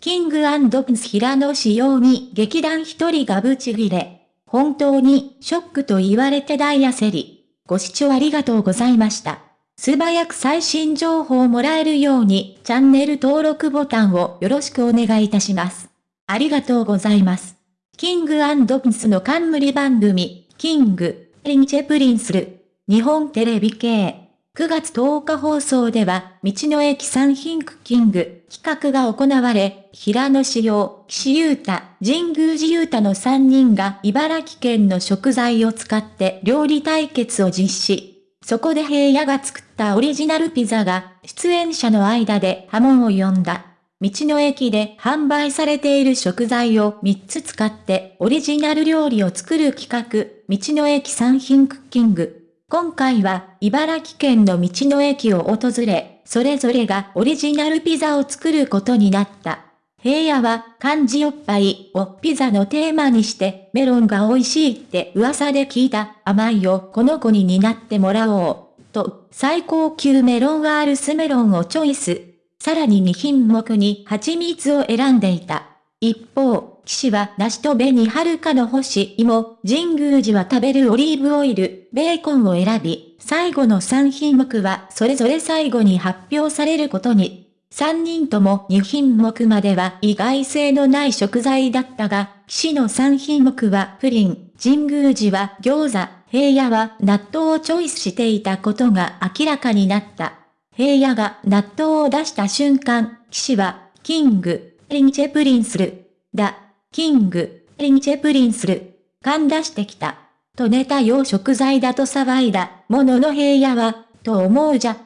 キングプンス平野仕様に劇団一人がブチギレ。本当にショックと言われて大焦り。ご視聴ありがとうございました。素早く最新情報をもらえるようにチャンネル登録ボタンをよろしくお願いいたします。ありがとうございます。キングプンスの冠番組、キング、リンチェプリンスル、日本テレビ系。9月10日放送では、道の駅産品クッキング企画が行われ、平野志陽、岸優太、神宮寺優太の3人が茨城県の食材を使って料理対決を実施。そこで平野が作ったオリジナルピザが出演者の間で波紋を呼んだ。道の駅で販売されている食材を3つ使ってオリジナル料理を作る企画、道の駅産品クッキング。今回は茨城県の道の駅を訪れ、それぞれがオリジナルピザを作ることになった。平野は漢字おっぱいをピザのテーマにしてメロンが美味しいって噂で聞いた甘いをこの子に担ってもらおう。と最高級メロンワールスメロンをチョイス。さらに2品目に蜂蜜を選んでいた。一方、騎士は梨と紅はるかの星。芋、神宮寺は食べるオリーブオイル、ベーコンを選び、最後の3品目はそれぞれ最後に発表されることに。3人とも2品目までは意外性のない食材だったが、騎士の3品目はプリン、神宮寺は餃子、平野は納豆をチョイスしていたことが明らかになった。平野が納豆を出した瞬間、騎士は、キング、リンチェプリンスル、だ、キング、リンチェプリンスル、勘出してきた。とネタ用食材だと騒いだ、ものの平野は、と思うじゃ、ん？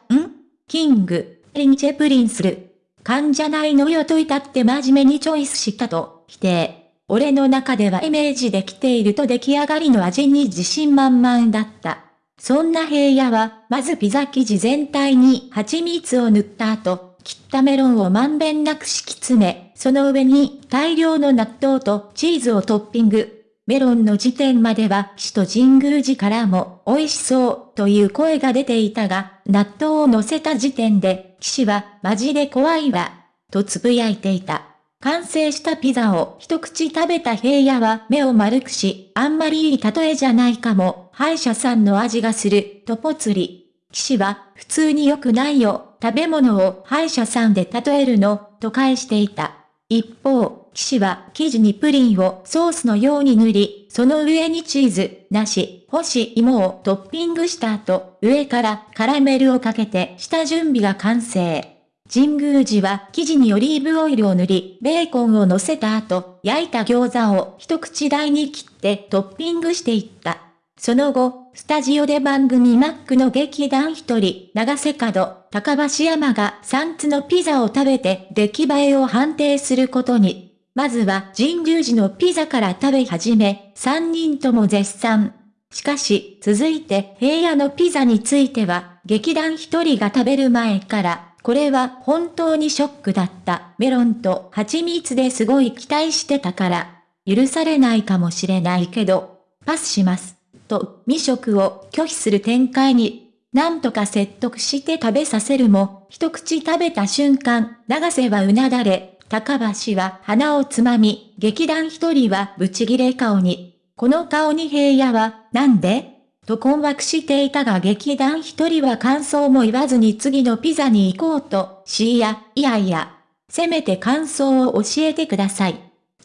キング、リンチェプリンスル。勘じゃないのよと至って真面目にチョイスしたと、否定。俺の中ではイメージできていると出来上がりの味に自信満々だった。そんな平野は、まずピザ生地全体に蜂蜜を塗った後、切ったメロンをまんべんなく敷き詰め、その上に大量の納豆とチーズをトッピング。メロンの時点までは死と神宮寺からも美味しそうという声が出ていたが、納豆を乗せた時点で、騎士はマジで怖いわ、とつぶやいていた。完成したピザを一口食べた平野は目を丸くし、あんまりいい例えじゃないかも、歯医者さんの味がする、とぽつり。騎士は、普通に良くないよ、食べ物を歯医者さんで例えるの、と返していた。一方、騎士は生地にプリンをソースのように塗り、その上にチーズ、梨、干し芋をトッピングした後、上からカラメルをかけて下準備が完成。神宮寺は生地にオリーブオイルを塗り、ベーコンを乗せた後、焼いた餃子を一口大に切ってトッピングしていった。その後、スタジオで番組マックの劇団一人、長瀬角、高橋山が3つのピザを食べて出来栄えを判定することに。まずは神宮寺のピザから食べ始め、3人とも絶賛。しかし、続いて平野のピザについては、劇団一人が食べる前から、これは本当にショックだった。メロンと蜂蜜ですごい期待してたから、許されないかもしれないけど、パスします。と未食を拒否する展開に、なんとか説得して食べさせるも、一口食べた瞬間、長瀬はうなだれ、高橋は鼻をつまみ、劇団一人はブチギレ顔に。この顔に平野は、なんで？と困惑していたが劇団一人は感想も言わずに次のピザに行こうと、しいや、いやいや、せめて感想を教えてください。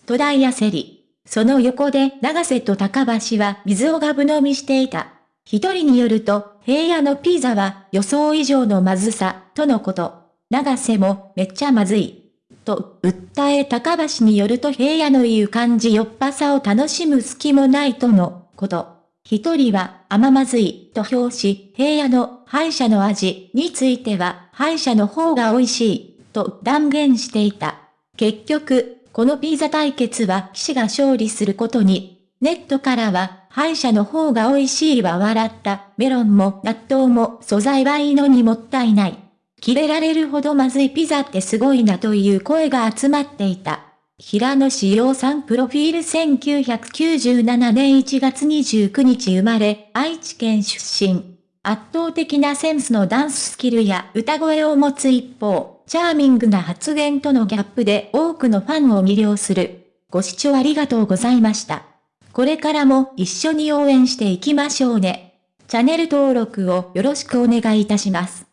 と大焦り。その横で長瀬と高橋は水をガブ飲みしていた。一人によると、平野のピザは予想以上のまずさ、とのこと。長瀬もめっちゃまずい。と、訴え高橋によると平野の言う感じよっぱさを楽しむ隙もないとのこと。一人は甘まずいと表し、平野の敗者の味については敗者の方が美味しいと断言していた。結局、このピザ対決は騎士が勝利することに、ネットからは、敗者の方が美味しいは笑った、メロンも納豆も素材はいいのにもったいない。切れられるほどまずいピザってすごいなという声が集まっていた。平野志陽さんプロフィール1997年1月29日生まれ、愛知県出身。圧倒的なセンスのダンススキルや歌声を持つ一方、チャーミングな発言とのギャップで多くのファンを魅了する。ご視聴ありがとうございました。これからも一緒に応援していきましょうね。チャンネル登録をよろしくお願いいたします。